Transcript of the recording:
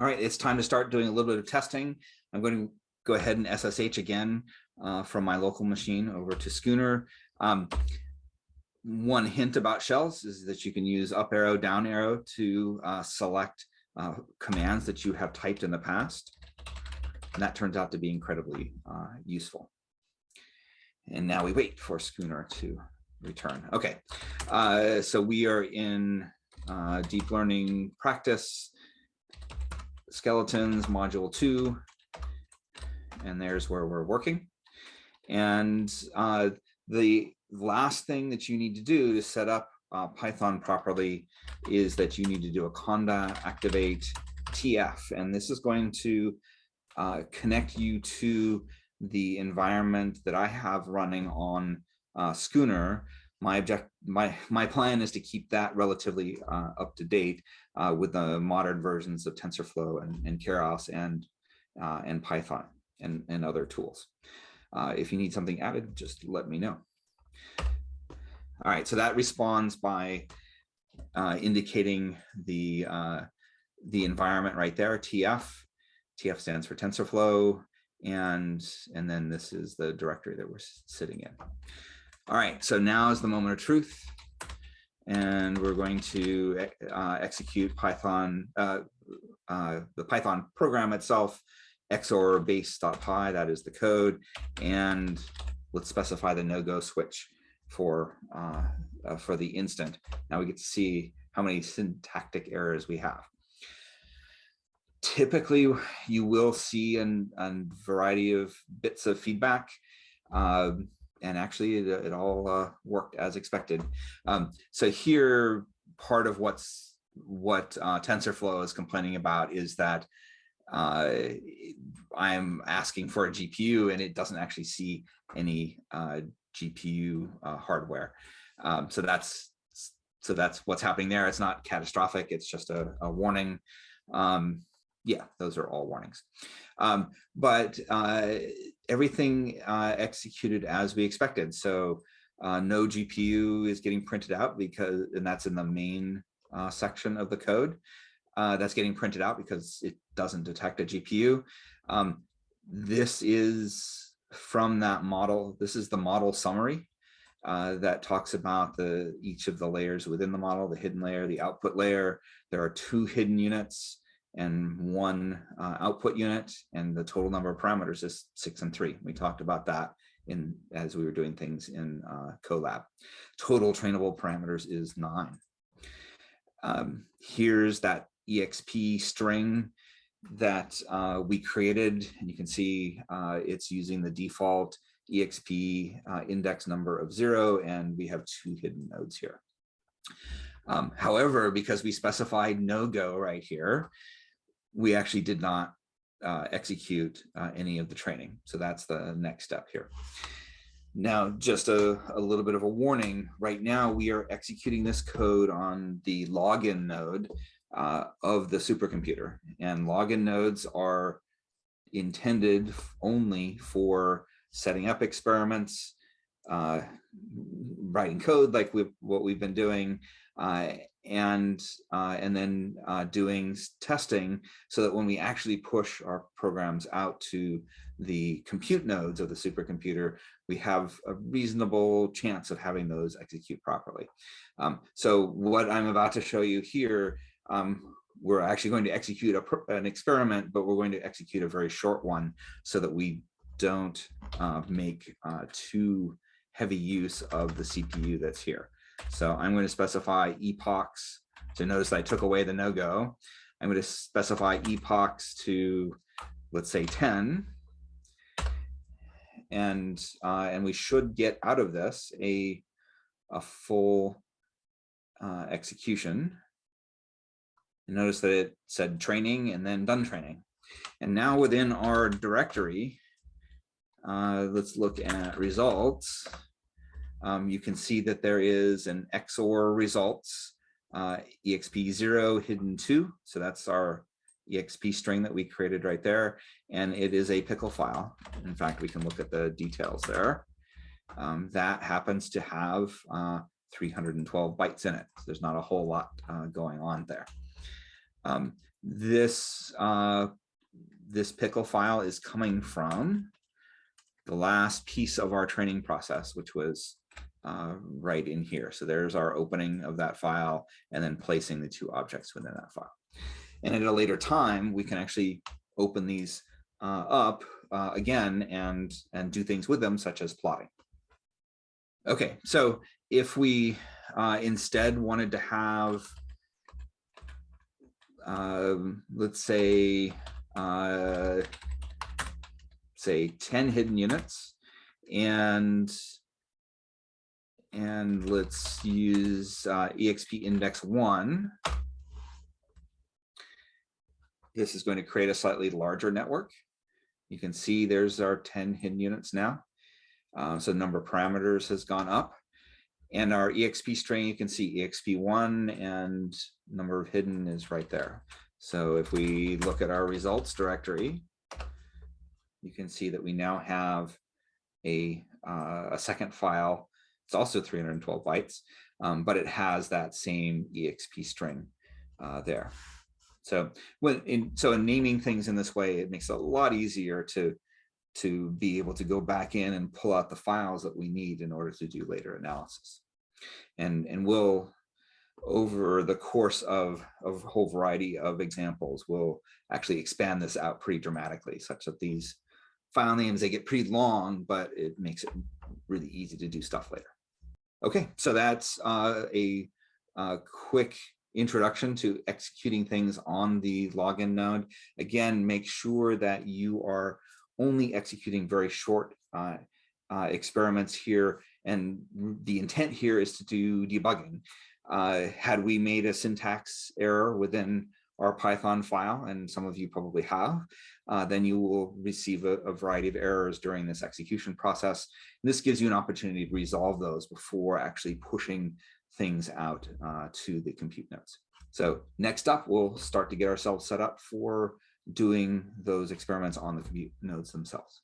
All right, it's time to start doing a little bit of testing. I'm going to go ahead and SSH again uh, from my local machine over to Schooner. Um, one hint about shells is that you can use up arrow, down arrow to uh, select uh, commands that you have typed in the past. And that turns out to be incredibly uh, useful. And now we wait for Schooner to return. Okay, uh, so we are in uh, deep learning practice skeletons module two, and there's where we're working. And uh, the last thing that you need to do to set up uh, Python properly is that you need to do a conda activate TF, and this is going to uh, connect you to the environment that I have running on uh, Schooner. My object, my my plan is to keep that relatively uh, up to date uh, with the modern versions of TensorFlow and, and Keras and uh, and Python and and other tools. Uh, if you need something added, just let me know. All right, so that responds by uh, indicating the the environment right there, TF. TF stands for TensorFlow and and then this is the directory that we're sitting in. All right, so now is the moment of truth, and we're going to uh, execute Python, uh, uh, the Python program itself, XOR base.py, that is the code, and let's specify the no-go switch for uh, uh, for the instant. Now we get to see how many syntactic errors we have typically you will see a variety of bits of feedback. Um, and actually it, it all uh, worked as expected. Um, so here, part of what's what uh, TensorFlow is complaining about is that uh, I'm asking for a GPU and it doesn't actually see any uh, GPU uh, hardware. Um, so that's so that's what's happening there. It's not catastrophic. It's just a, a warning. Um, yeah, those are all warnings. Um, but uh, everything uh, executed as we expected. So uh, no GPU is getting printed out because, and that's in the main uh, section of the code. Uh, that's getting printed out because it doesn't detect a GPU. Um, this is from that model. This is the model summary uh, that talks about the each of the layers within the model, the hidden layer, the output layer. There are two hidden units and one uh, output unit and the total number of parameters is six and three. We talked about that in as we were doing things in uh, Colab. Total trainable parameters is nine. Um, here's that EXP string that uh, we created and you can see uh, it's using the default EXP uh, index number of zero and we have two hidden nodes here. Um, however, because we specified no go right here, we actually did not uh, execute uh, any of the training. So that's the next step here. Now, just a, a, little bit of a warning. Right now, we are executing this code on the login node uh, of the supercomputer. And login nodes are intended only for setting up experiments, uh, writing code like we what we've been doing, uh, and uh, and then uh, doing testing so that when we actually push our programs out to the compute nodes of the supercomputer, we have a reasonable chance of having those execute properly. Um, so what I'm about to show you here, um, we're actually going to execute a, an experiment, but we're going to execute a very short one so that we don't uh, make uh, too heavy use of the CPU that's here. So I'm going to specify epochs. So notice I took away the no-go. I'm going to specify epochs to, let's say 10. And, uh, and we should get out of this a, a full uh, execution. And notice that it said training and then done training. And now within our directory, uh, let's look at results um, you can see that there is an XOR results, uh, EXP0 hidden 2. So that's our EXP string that we created right there. And it is a pickle file. In fact, we can look at the details there. Um, that happens to have uh, 312 bytes in it. So there's not a whole lot uh, going on there. Um, this uh, this pickle file is coming from the last piece of our training process, which was uh, right in here. So there's our opening of that file and then placing the two objects within that file. And at a later time, we can actually open these uh, up uh, again and, and do things with them, such as plotting. Okay, so if we uh, instead wanted to have, um, let's say, uh, say 10 hidden units and and let's use uh, exp index one. This is going to create a slightly larger network. You can see there's our 10 hidden units now. Uh, so the number of parameters has gone up. And our exp string you can see exp1 and number of hidden is right there. So if we look at our results directory you can see that we now have a, uh, a second file. It's also 312 bytes, um, but it has that same EXP string uh, there. So when in so in naming things in this way, it makes it a lot easier to to be able to go back in and pull out the files that we need in order to do later analysis. And and we'll over the course of, of a whole variety of examples, we'll actually expand this out pretty dramatically such that these file names, they get pretty long, but it makes it really easy to do stuff later. Okay, so that's uh, a, a quick introduction to executing things on the login node. Again, make sure that you are only executing very short uh, uh, experiments here. And the intent here is to do debugging. Uh, had we made a syntax error within our Python file, and some of you probably have, uh, then you will receive a, a, variety of errors during this execution process. And this gives you an opportunity to resolve those before actually pushing things out uh, to the compute nodes. So next up, we'll start to get ourselves set up for doing those experiments on the compute nodes themselves.